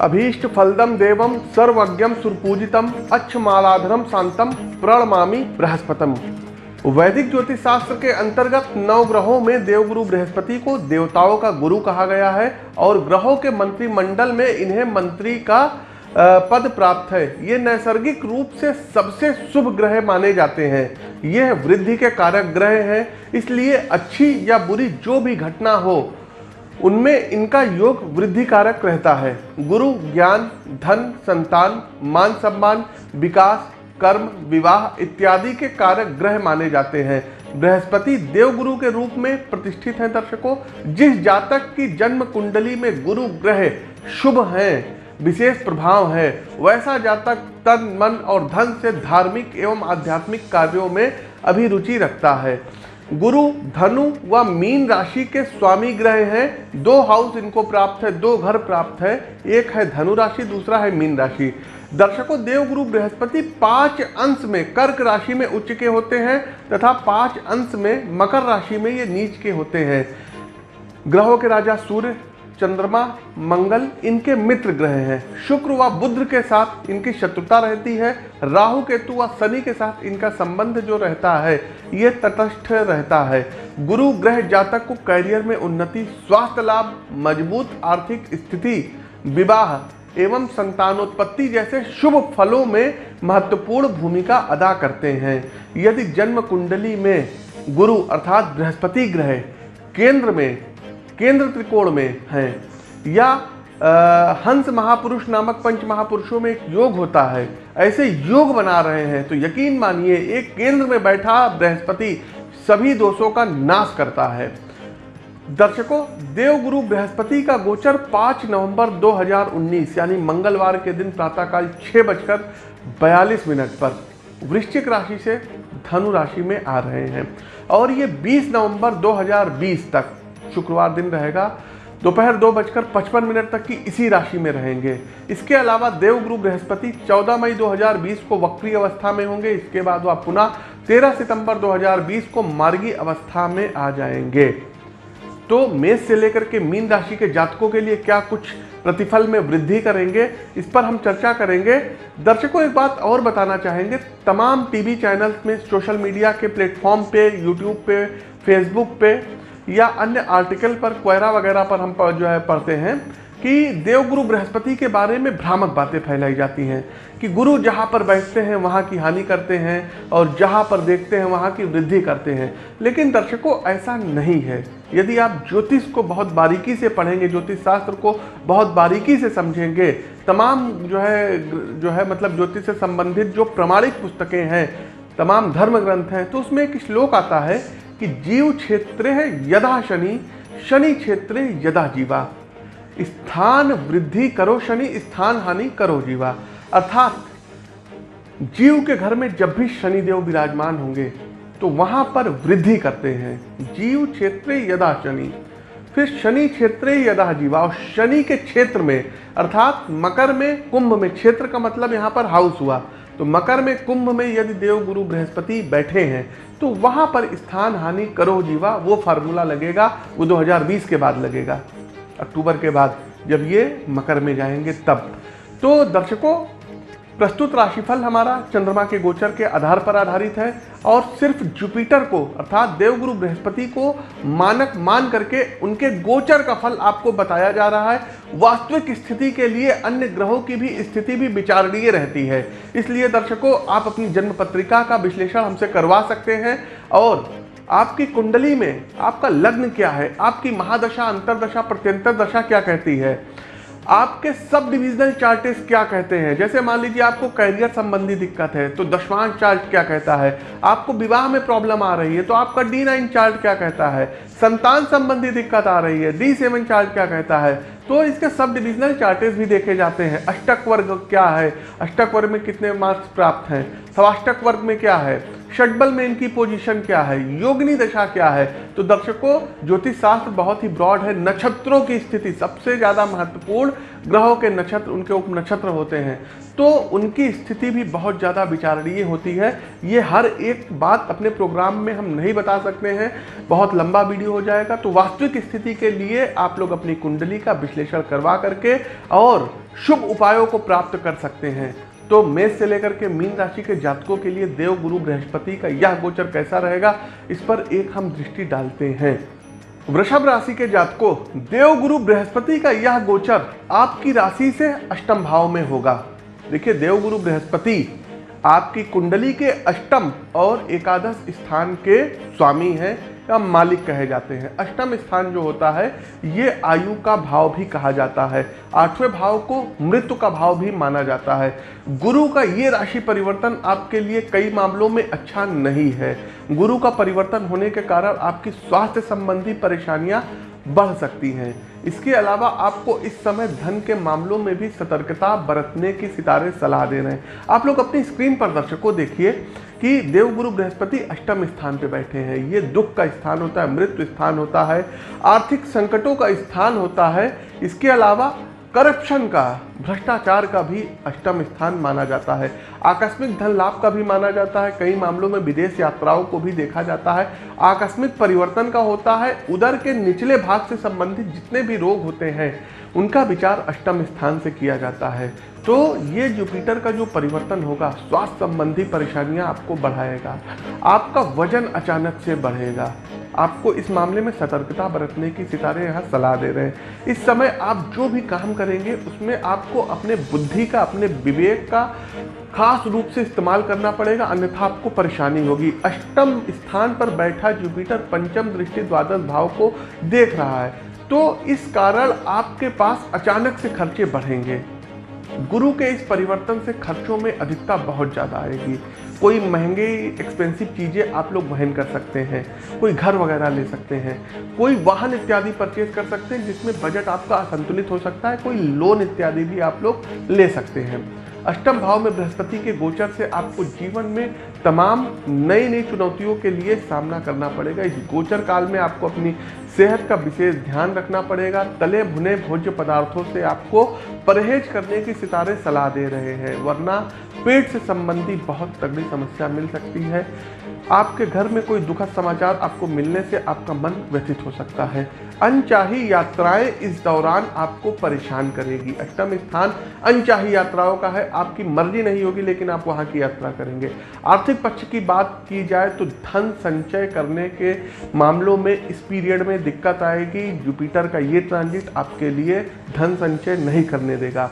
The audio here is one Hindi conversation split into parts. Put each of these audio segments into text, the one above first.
अभीष्ट फलदम देवम सर्वज्ञम सुरपूजितम अच्छमालाधरम शांतम प्रणमामी बृहस्पतम। वैदिक ज्योतिष शास्त्र के अंतर्गत नौ ग्रहों में देवगुरु बृहस्पति को देवताओं का गुरु कहा गया है और ग्रहों के मंत्रिमंडल में इन्हें मंत्री का पद प्राप्त है। ये नैसर्गिक रूप से सबसे शुभ ग्रह माने जाते हैं। यह वृद्धि के कारक ग्रह हैं, इसलिए अच्छी या बुरी जो भी घटना हो उनमें इनका योग वृद्धि कारक रहता है। गुरु, ज्ञान, धन, संतान, मान सम्मान, विकास, कर्म, विवाह इत्यादि के कारक ग्रह माने जाते हैं। बृहस्पति देवगुरु के रूप में प्रतिष्ठित हैं दर्शकों। जिस जातक की जन्म कुंडली में गुरु ग्रह शुभ हैं, विशेष प्रभाव है, वैसा जातक तन, मन और धन से धार्मिक एवं आध्यात्मिक कार्यों में अभिरुचि रखता है। गुरु, धनु व मीन राशि के स्वामी ग्रह हैं। दो हाउस इनको प्राप्त है, दो घर प्राप्त है। एक है धनु राशि, दूसरा है मीन राशि। दर्शकों, देवगुरु बृहस्पति पाँच अंश में कर्क राशि में उच्च के होते हैं तथा पाँच अंश में मकर राशि में ये नीच के होते हैं। ग्रहों के राजा सूर्य चंद्रमा, मंगल इनके मित्र ग्रह हैं। शुक्र व बुद्ध के साथ इनकी शत्रुता रहती है। राहु, केतु व शनि के साथ इनका संबंध जो रहता है, ये तटस्थ रहता है। गुरु ग्रह जातक को कैरियर में उन्नति, स्वास्थ्य लाभ, मज़बूत आर्थिक स्थिति, विवाह एवं संतानोत्पत्ति जैसे शुभ फलों में महत्वपूर्ण भूमिका अदा करते हैं। यदि जन्म कुंडली में गुरु अर्थात बृहस्पति ग्रह केंद्र में केंद्र त्रिकोण में हैं। या आ, हंस महापुरुष नामक पंच महापुरुषों में एक योग होता है। ऐसे योग बना रहे हैं तो यकीन मानिए एक केंद्र में बैठा बृहस्पति सभी दोषों का नाश करता है। दर्शकों देवगुरु बृहस्पति का गोचर 5 नवंबर 2019 यानी मंगलवार के दिन प्रातःकाल छः बजकर बयालीस मिनट पर वृश्चिक राशि से धनु राशि में आ रहे हैं। और ये 20 नवंबर 2020 तक शुक्रवार दिन रहेगा। दोपहर दो बजकर पचपन मिनट तक की इसी राशि में रहेंगे। इसके अलावा देवगुरु बृहस्पति 14 मई 2020 को वक्री अवस्था में होंगे। इसके बाद वह पुनः 13 सितंबर 2020 को मार्गी अवस्था में आ जाएँगे। तो मेष से लेकर के मीन राशि के जातकों के लिए क्या कुछ प्रतिफल में वृद्धि करेंगे, इस पर हम चर्चा करेंगे। दर्शकों, एक बात और बताना चाहेंगे। तमाम टीवी चैनल्स में सोशल मीडिया के प्लेटफॉर्म पे, यूट्यूब पे, फेसबुक पे या अन्य आर्टिकल पर क्वेरा वगैरह पर हम जो है पढ़ते हैं कि देवगुरु बृहस्पति के बारे में भ्रामक बातें फैलाई जाती हैं कि गुरु जहाँ पर बैठते हैं, वहाँ की हानि करते हैं और जहाँ पर देखते हैं, वहाँ की वृद्धि करते हैं। लेकिन दर्शकों, ऐसा नहीं है। यदि आप ज्योतिष को बहुत बारीकी से पढ़ेंगे, ज्योतिष शास्त्र को बहुत बारीकी से समझेंगे, तमाम जो है जो है मतलब ज्योतिष से संबंधित जो प्रमाणिक पुस्तकें हैं, तमाम धर्म ग्रंथ हैं तो उसमें एक श्लोक आता है कि जीव क्षेत्र यदा शनि शनि क्षेत्र यदा जीवा। स्थान वृद्धि करो शनि, स्थान हानि करो जीवा। अर्थात जीव के घर में जब भी शनिदेव विराजमान होंगे तो वहाँ पर वृद्धि करते हैं। जीव क्षेत्र यदा शनि, फिर शनि क्षेत्र यदा जीवा। और शनि के क्षेत्र में, अर्थात मकर में, कुंभ में, क्षेत्र का मतलब यहाँ पर हाउस हुआ। तो मकर में कुंभ में यदि देव गुरु बृहस्पति बैठे हैं तो वहाँ पर स्थान हानि करो जीवा, वो फार्मूला लगेगा, वो 2020 के बाद लगेगा, अक्टूबर के बाद, जब ये मकर में जाएँगे तब। तो दर्शकों प्रस्तुत राशिफल हमारा चंद्रमा के गोचर के आधार पर आधारित है और सिर्फ़ जुपिटर को, अर्थात देवगुरु बृहस्पति को मानक मान करके उनके गोचर का फल आपको बताया जा रहा है। वास्तविक स्थिति के लिए अन्य ग्रहों की भी स्थिति भी विचारणीय रहती है। इसलिए दर्शकों, आप अपनी जन्म पत्रिका का विश्लेषण हमसे करवा सकते हैं और आपकी कुंडली में आपका लग्न क्या है? आपकी महादशा, अंतरदशा, प्रत्यंतर दशा क्या कहती है? आपके सब डिविजनल चार्टेस क्या कहते हैं? जैसे मान लीजिए आपको कैरियर संबंधी दिक्कत है तो दशवांश चार्ट क्या कहता है? आपको विवाह में प्रॉब्लम आ रही है तो आपका डी नाइन चार्ट क्या कहता है? संतान संबंधी दिक्कत आ रही है डी सेवन चार्ट क्या कहता है? तो इसके सब डिविजनल चार्टेस भी देखे जाते हैं। अष्टक वर्ग क्या है? अष्टक वर्ग में कितने मार्क्स प्राप्त हैं? सवाष्टक वर्ग में क्या है? षटबल में इनकी पोजीशन क्या है? योगनी दशा क्या है? तो दर्शकों ज्योतिष शास्त्र बहुत ही ब्रॉड है। नक्षत्रों की स्थिति सबसे ज़्यादा महत्वपूर्ण ग्रहों के नक्षत्र, उनके उप नक्षत्र होते हैं। तो उनकी स्थिति भी बहुत ज़्यादा विचारणीय होती है। ये हर एक बात अपने प्रोग्राम में हम नहीं बता सकते हैं। बहुत लंबा वीडियो हो जाएगा। तो वास्तविक स्थिति के लिए आप लोग अपनी कुंडली का विश्लेषण करवा करके और शुभ उपायों को प्राप्त कर सकते हैं। तो मेष से लेकर के मीन राशि के जातकों के लिए देव, गुरु, बृहस्पति का यह गोचर कैसा रहेगा, इस पर एक हम दृष्टि डालते हैं। वृषभ राशि के जातकों, देव, गुरु, बृहस्पति का यह गोचर आपकी राशि से अष्टम भाव में होगा। देखिए देवगुरु बृहस्पति आपकी कुंडली के अष्टम और एकादश स्थान के स्वामी हैं। या मालिक कहे जाते हैं। अष्टम स्थान जो होता है, ये आयु का भाव भी कहा जाता है। आठवें भाव को मृत्यु का भाव भी माना जाता है। गुरु का ये राशि परिवर्तन आपके लिए कई मामलों में अच्छा नहीं है। गुरु का परिवर्तन होने के कारण आपकी स्वास्थ्य संबंधी परेशानियाँ बढ़ सकती हैं। इसके अलावा आपको इस समय धन के मामलों में भी सतर्कता बरतने की सितारे सलाह दे रहे हैं। आप लोग अपनी स्क्रीन पर दर्शकों देखिए। कि देवगुरु बृहस्पति अष्टम स्थान पे बैठे हैं। ये दुख का स्थान होता है, मृत्यु स्थान होता है, आर्थिक संकटों का स्थान होता है। इसके अलावा करप्शन का, भ्रष्टाचार का भी अष्टम स्थान माना जाता है। आकस्मिक धन लाभ का भी माना जाता है। कई मामलों में विदेश यात्राओं को भी देखा जाता है। आकस्मिक परिवर्तन का होता है। उधर के निचले भाग से संबंधित जितने भी रोग होते हैं, उनका विचार अष्टम स्थान से किया जाता है। तो ये जुपिटर का जो परिवर्तन होगा, स्वास्थ्य संबंधी परेशानियाँ आपको बढ़ाएगा। आपका वज़न अचानक से बढ़ेगा। आपको इस मामले में सतर्कता बरतने की सितारे यहाँ सलाह दे रहे हैं। इस समय आप जो भी काम करेंगे, उसमें आपको अपने बुद्धि का, अपने विवेक का खास रूप से इस्तेमाल करना पड़ेगा, अन्यथा आपको परेशानी होगी। अष्टम स्थान पर बैठा जुपिटर पंचम दृष्टि द्वादश भाव को देख रहा है। तो इस कारण आपके पास अचानक से खर्चे बढ़ेंगे। गुरु के इस परिवर्तन से खर्चों में अधिकता बहुत ज़्यादा आएगी। कोई महँगे एक्सपेंसिव चीज़ें आप लोग वहन कर सकते हैं, कोई घर वगैरह ले सकते हैं, कोई वाहन इत्यादि परचेज कर सकते हैं, जिसमें बजट आपका असंतुलित हो सकता है, कोई लोन इत्यादि भी आप लोग ले सकते हैं। अष्टम भाव में बृहस्पति के गोचर से आपको जीवन में तमाम नई नई चुनौतियों के लिए सामना करना पड़ेगा। इस गोचर काल में आपको अपनी सेहत का विशेष ध्यान रखना पड़ेगा। तले भुने भोज्य पदार्थों से आपको परहेज करने की सितारे सलाह दे रहे हैं, वरना पेट से संबंधी बहुत तगड़ी समस्या मिल सकती है। आपके घर में कोई दुखद समाचार आपको मिलने से आपका मन व्यथित हो सकता है। अनचाही यात्राएँ इस दौरान आपको परेशान करेगी। अष्टम स्थान अनचाही यात्राओं का है। आपकी मर्ज़ी नहीं होगी, लेकिन आप वहाँ की यात्रा करेंगे। आर्थिक पक्ष की बात की जाए तो धन संचय करने के मामलों में इस पीरियड में दिक्कत आएगी। जुपिटर का ये ट्रांजिट आपके लिए धन संचय नहीं करने देगा।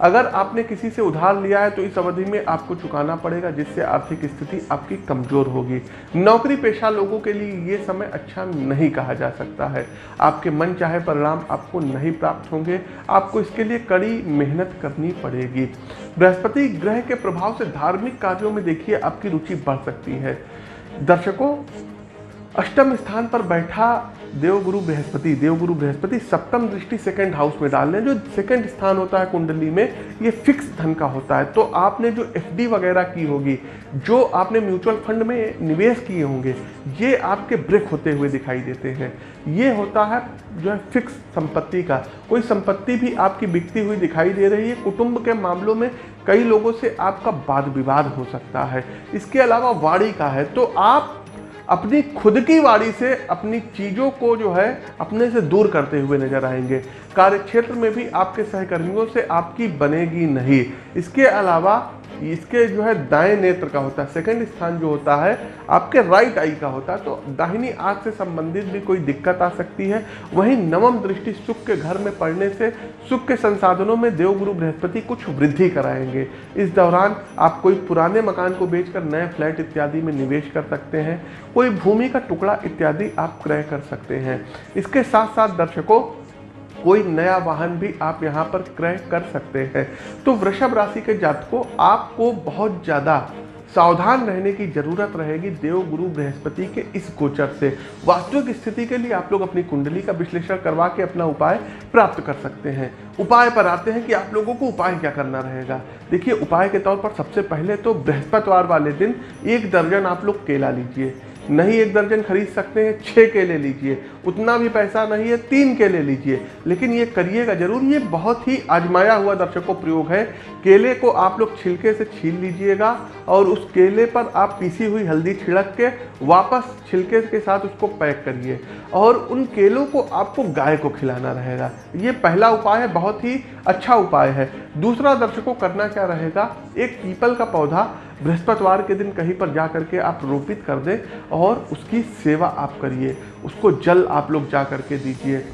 अगर आपने किसी से उधार लिया है तो इस अवधि में आपको चुकाना पड़ेगा, जिससे आर्थिक स्थिति आपकी कमज़ोर होगी। नौकरी पेशा लोगों के लिए ये समय अच्छा नहीं कहा जा सकता है। आपके मन चाहे परिणाम आपको नहीं प्राप्त होंगे, आपको इसके लिए कड़ी मेहनत करनी पड़ेगी। बृहस्पति ग्रह के प्रभाव से धार्मिक कार्यों में देखिए, आपकी रुचि बढ़ सकती है। दर्शकों, अष्टम स्थान पर बैठा देवगुरु बृहस्पति देवगुरु बृहस्पति, सप्तम दृष्टि सेकंड हाउस में डाल रहे जो सेकंड स्थान होता है कुंडली में, ये फिक्स धन का होता है। तो आपने जो एफडी वगैरह की होगी, जो आपने म्यूचुअल फंड में निवेश किए होंगे, ये आपके ब्रेक होते हुए दिखाई देते हैं। ये होता है जो है फिक्स संपत्ति का। कोई संपत्ति भी आपकी बिकती हुई दिखाई दे रही है, कुटुंब के मामलों में कई लोगों से आपका वाद विवाद हो सकता है। इसके अलावा वाड़ी का है। तो आप अपनी खुद की वाड़ी से अपनी चीज़ों को जो है अपने से दूर करते हुए नज़र आएँगे। कार्य क्षेत्र में भी आपके सहकर्मियों से आपकी बनेगी नहीं। इसके अलावा इसके जो है दाएँ नेत्र का होता है सेकंड स्थान जो होता है, आपके राइट आई का होता है तो दाहिनी आँख से संबंधित भी कोई दिक्कत आ सकती है। वहीं नवम दृष्टि सुख के घर में पड़ने से सुख के संसाधनों में देवगुरु बृहस्पति कुछ वृद्धि कराएँगे। इस दौरान आप कोई पुराने मकान को बेचकर नए फ्लैट इत्यादि में निवेश कर सकते हैं, कोई भूमि का टुकड़ा इत्यादि आप क्रय कर सकते हैं। इसके साथ साथ दर्शकों कोई नया वाहन भी आप यहाँ पर क्रय कर सकते हैं। तो वृषभ राशि के जातकों, आपको बहुत ज़्यादा सावधान रहने की ज़रूरत रहेगी देव गुरु बृहस्पति के इस गोचर से। वास्तविक स्थिति के लिए आप लोग अपनी कुंडली का विश्लेषण करवा के अपना उपाय प्राप्त कर सकते हैं। उपाय पर आते हैं कि आप लोगों को उपाय क्या करना रहेगा। देखिए, उपाय के तौर पर सबसे पहले तो बृहस्पतिवार वाले दिन एक दर्जन आप लोग केला लीजिए। नहीं एक दर्जन खरीद सकते हैं छः केले लीजिए। उतना भी पैसा नहीं है, तीन केले लीजिए। लेकिन ये करिएगा ज़रूर, ये बहुत ही आजमाया हुआ दर्शकों प्रयोग है। केले को आप लोग छिलके से छील लीजिएगा और उस केले पर आप पीसी हुई हल्दी छिड़क के वापस छिलके के साथ उसको पैक करिए। और उन केलों को आपको गाय को खिलाना रहेगा। ये पहला उपाय है, बहुत ही अच्छा उपाय है। दूसरा दर्शकों, करना क्या रहेगा? एक पीपल का पौधा बृहस्पतिवार के दिन कहीं पर जा करके आप रोपित कर दें और उसकी सेवा आप करिए। उसको जल आप लोग जा करके दीजिए।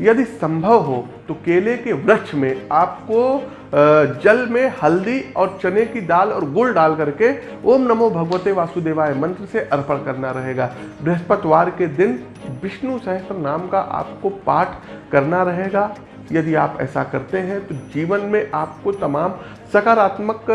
यदि संभव हो तो केले के वृक्ष में आपको जल में हल्दी और चने की दाल और गुड़ डाल करके ओम नमो भगवते वासुदेवाय मंत्र से अर्पण करना रहेगा। बृहस्पतिवार के दिन विष्णु सहस्त्र नाम का आपको पाठ करना रहेगा। यदि आप ऐसा करते हैं तो जीवन में आपको तमाम सकारात्मक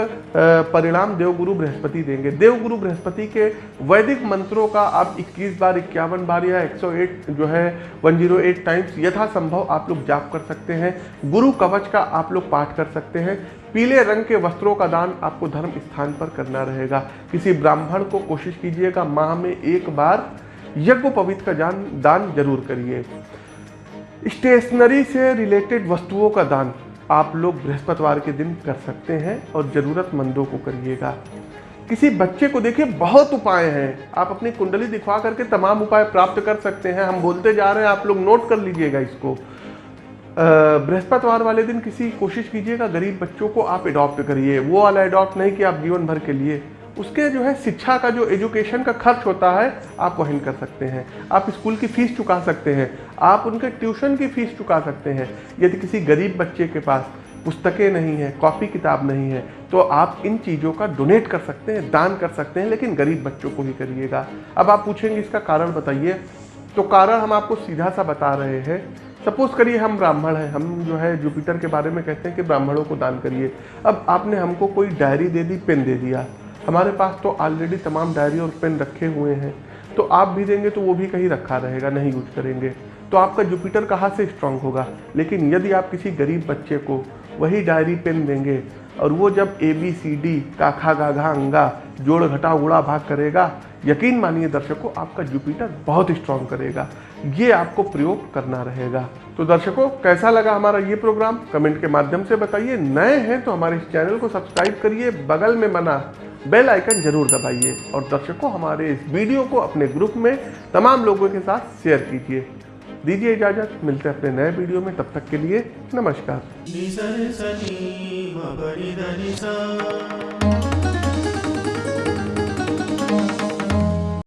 परिणाम देवगुरु बृहस्पति देंगे। देवगुरु बृहस्पति के वैदिक मंत्रों का आप 21 बार, इक्यावन बार या 108 जो है 108 टाइम्स यथासंभव आप लोग जाप कर सकते हैं। गुरु कवच का आप लोग पाठ कर सकते हैं। पीले रंग के वस्त्रों का दान आपको धर्म स्थान पर करना रहेगा। किसी ब्राह्मण को कोशिश कीजिएगा, माह में एक बार यज्ञ पवित्र का दान दान ज़रूर करिए। स्टेशनरी से रिलेटेड वस्तुओं का दान आप लोग बृहस्पतिवार के दिन कर सकते हैं और ज़रूरतमंदों को करिएगा। किसी बच्चे को देखिए, बहुत उपाय हैं। आप अपनी कुंडली दिखवा करके तमाम उपाय प्राप्त कर सकते हैं। हम बोलते जा रहे हैं, आप लोग नोट कर लीजिएगा इसको। बृहस्पतिवार वाले दिन किसी कोशिश कीजिएगा, गरीब बच्चों को आप अडॉप्ट करिए। वो वाला अडॉप्ट नहीं कि आप जीवन भर के लिए। उसके जो है शिक्षा का जो एजुकेशन का खर्च होता है, आप वहन कर सकते हैं। आप स्कूल की फ़ीस चुका सकते हैं। आप उनके ट्यूशन की फ़ीस चुका सकते हैं। यदि किसी गरीब बच्चे के पास पुस्तकें नहीं है, कॉपी किताब नहीं है तो आप इन चीज़ों का डोनेट कर सकते हैं, दान कर सकते हैं, लेकिन गरीब बच्चों को ही करिएगा। अब आप पूछेंगे इसका कारण बताइए। तो कारण हम आपको सीधा सा बता रहे हैं। सपोज़ करिए हम ब्राह्मण हैं। हम जो है जुपिटर के बारे में कहते हैं कि ब्राह्मणों को दान करिए। अब आपने हमको कोई डायरी दे दी पेन दे दिया। हमारे पास तो ऑलरेडी तमाम डायरी और पेन रखे हुए हैं। तो आप भी देंगे तो वो भी कहीं रखा रहेगा, नहीं यूज़ करेंगे। तो आपका जुपिटर कहाँ से स्ट्रांग होगा? लेकिन यदि आप किसी गरीब बच्चे को वही डायरी पेन देंगे और वो जब ए बी सी डी का खा, गा, घा, अंगा, जोड़, घटा, उड़ा, भाग करेगा, यकीन मानिए दर्शकों, आपका जुपिटर बहुत स्ट्रांग करेगा। ये आपको प्रयोग करना रहेगा। तो दर्शकों, कैसा लगा हमारा ये प्रोग्राम कमेंट के माध्यम से बताइए। नए हैं तो हमारे इस चैनल को सब्सक्राइब करिए। बगल में बना बेल आइकन ज़रूर दबाइए और दर्शकों, हमारे इस वीडियो को अपने ग्रुप में तमाम लोगों के साथ शेयर कीजिए। दीजिए इजाज़त, मिलते हैं अपने नए वीडियो में। तब तक के लिए नमस्कार।